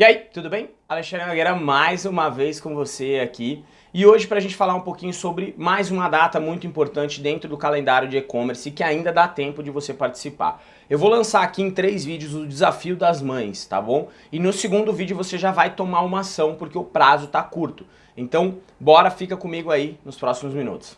E aí, tudo bem? Alexandre Nogueira mais uma vez com você aqui. E hoje para a gente falar um pouquinho sobre mais uma data muito importante dentro do calendário de e-commerce que ainda dá tempo de você participar. Eu vou lançar aqui em três vídeos o desafio das mães, tá bom? E no segundo vídeo você já vai tomar uma ação porque o prazo tá curto. Então, bora, fica comigo aí nos próximos minutos.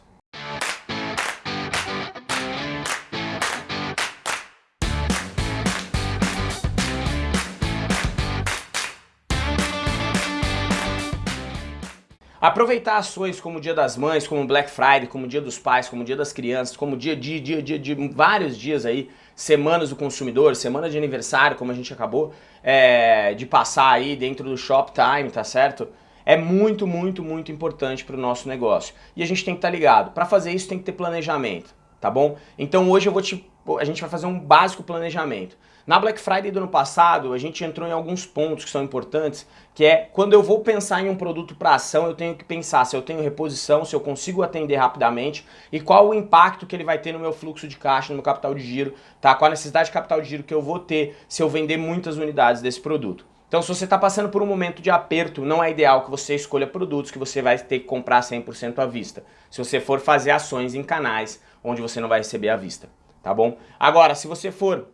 Aproveitar ações como o Dia das Mães, como Black Friday, como o Dia dos Pais, como o Dia das Crianças, como dia, dia, dia, dia de vários dias aí, semanas do consumidor, semana de aniversário, como a gente acabou é, de passar aí dentro do Shoptime, tá certo? É muito, muito, muito importante para o nosso negócio. E a gente tem que estar tá ligado. Para fazer isso tem que ter planejamento, tá bom? Então hoje eu vou te, a gente vai fazer um básico planejamento. Na Black Friday do ano passado, a gente entrou em alguns pontos que são importantes, que é quando eu vou pensar em um produto para ação, eu tenho que pensar se eu tenho reposição, se eu consigo atender rapidamente e qual o impacto que ele vai ter no meu fluxo de caixa, no meu capital de giro, tá? qual a necessidade de capital de giro que eu vou ter se eu vender muitas unidades desse produto. Então se você está passando por um momento de aperto, não é ideal que você escolha produtos que você vai ter que comprar 100% à vista. Se você for fazer ações em canais onde você não vai receber à vista, tá bom? Agora, se você for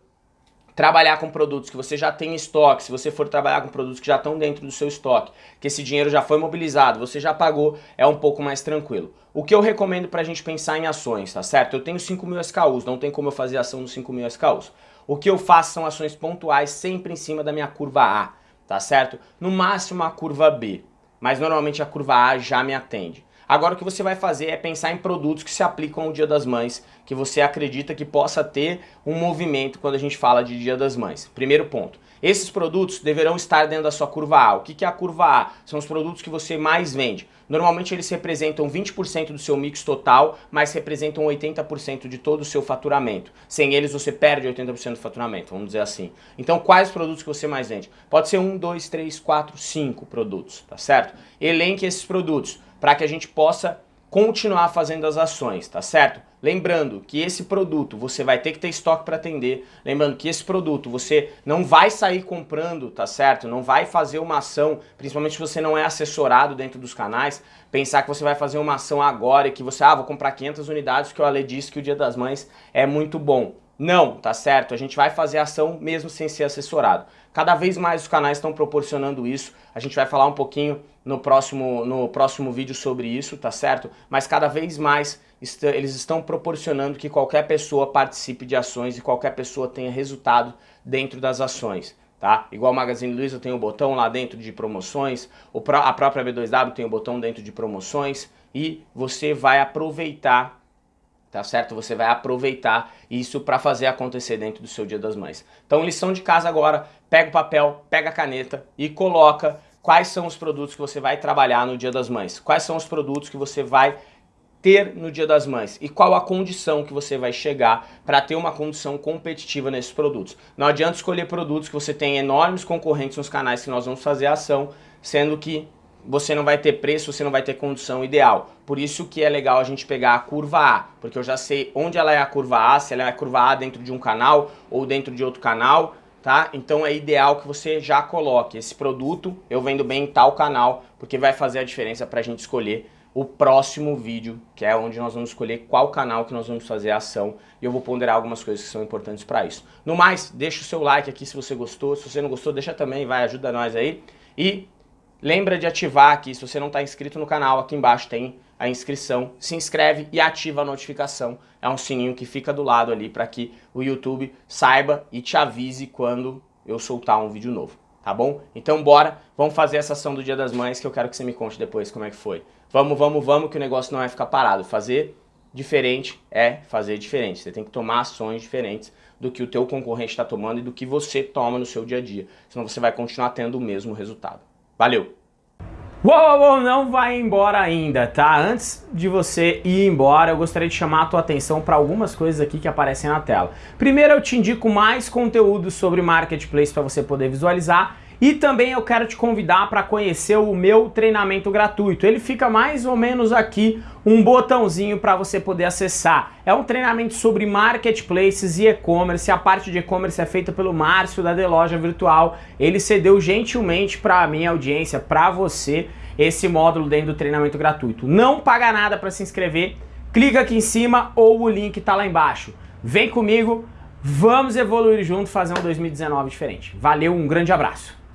trabalhar com produtos que você já tem em estoque, se você for trabalhar com produtos que já estão dentro do seu estoque, que esse dinheiro já foi mobilizado, você já pagou, é um pouco mais tranquilo. O que eu recomendo para a gente pensar em ações, tá certo? Eu tenho 5 mil SKUs, não tem como eu fazer ação nos 5 mil SKUs. O que eu faço são ações pontuais sempre em cima da minha curva A, tá certo? No máximo a curva B, mas normalmente a curva A já me atende. Agora o que você vai fazer é pensar em produtos que se aplicam ao Dia das Mães, que você acredita que possa ter um movimento quando a gente fala de Dia das Mães. Primeiro ponto. Esses produtos deverão estar dentro da sua curva A. O que é a curva A? São os produtos que você mais vende. Normalmente eles representam 20% do seu mix total, mas representam 80% de todo o seu faturamento. Sem eles você perde 80% do faturamento, vamos dizer assim. Então quais produtos que você mais vende? Pode ser um, dois, três, quatro, cinco produtos, tá certo? Elenque esses produtos para que a gente possa continuar fazendo as ações, tá certo? Lembrando que esse produto você vai ter que ter estoque para atender, lembrando que esse produto você não vai sair comprando, tá certo? Não vai fazer uma ação, principalmente se você não é assessorado dentro dos canais, pensar que você vai fazer uma ação agora e que você, ah, vou comprar 500 unidades porque o Ale disse que o Dia das Mães é muito bom. Não, tá certo? A gente vai fazer ação mesmo sem ser assessorado. Cada vez mais os canais estão proporcionando isso. A gente vai falar um pouquinho no próximo, no próximo vídeo sobre isso, tá certo? Mas cada vez mais est eles estão proporcionando que qualquer pessoa participe de ações e qualquer pessoa tenha resultado dentro das ações. Tá? Igual o Magazine Luiza tem o botão lá dentro de promoções, a própria B2W tem o botão dentro de promoções e você vai aproveitar tá certo? Você vai aproveitar isso para fazer acontecer dentro do seu Dia das Mães. Então, lição de casa agora, pega o papel, pega a caneta e coloca quais são os produtos que você vai trabalhar no Dia das Mães, quais são os produtos que você vai ter no Dia das Mães e qual a condição que você vai chegar para ter uma condição competitiva nesses produtos. Não adianta escolher produtos que você tem enormes concorrentes nos canais que nós vamos fazer a ação, sendo que você não vai ter preço, você não vai ter condição ideal. Por isso que é legal a gente pegar a curva A, porque eu já sei onde ela é a curva A, se ela é a curva A dentro de um canal ou dentro de outro canal, tá? Então é ideal que você já coloque esse produto, eu vendo bem em tal canal, porque vai fazer a diferença para a gente escolher o próximo vídeo, que é onde nós vamos escolher qual canal que nós vamos fazer a ação e eu vou ponderar algumas coisas que são importantes para isso. No mais, deixa o seu like aqui se você gostou, se você não gostou, deixa também, vai, ajuda nós aí. E Lembra de ativar aqui, se você não está inscrito no canal, aqui embaixo tem a inscrição. Se inscreve e ativa a notificação. É um sininho que fica do lado ali para que o YouTube saiba e te avise quando eu soltar um vídeo novo, tá bom? Então bora, vamos fazer essa ação do Dia das Mães que eu quero que você me conte depois como é que foi. Vamos, vamos, vamos que o negócio não vai ficar parado. Fazer diferente é fazer diferente. Você tem que tomar ações diferentes do que o teu concorrente está tomando e do que você toma no seu dia a dia. Senão você vai continuar tendo o mesmo resultado. Valeu! Uou, uou, não vai embora ainda, tá? Antes de você ir embora, eu gostaria de chamar a tua atenção para algumas coisas aqui que aparecem na tela. Primeiro, eu te indico mais conteúdo sobre Marketplace para você poder visualizar E também eu quero te convidar para conhecer o meu treinamento gratuito. Ele fica mais ou menos aqui um botãozinho para você poder acessar. É um treinamento sobre marketplaces e e-commerce. A parte de e-commerce é feita pelo Márcio da The Loja Virtual. Ele cedeu gentilmente para a minha audiência, para você, esse módulo dentro do treinamento gratuito. Não paga nada para se inscrever. Clica aqui em cima ou o link está lá embaixo. Vem comigo, vamos evoluir junto, fazer um 2019 diferente. Valeu, um grande abraço.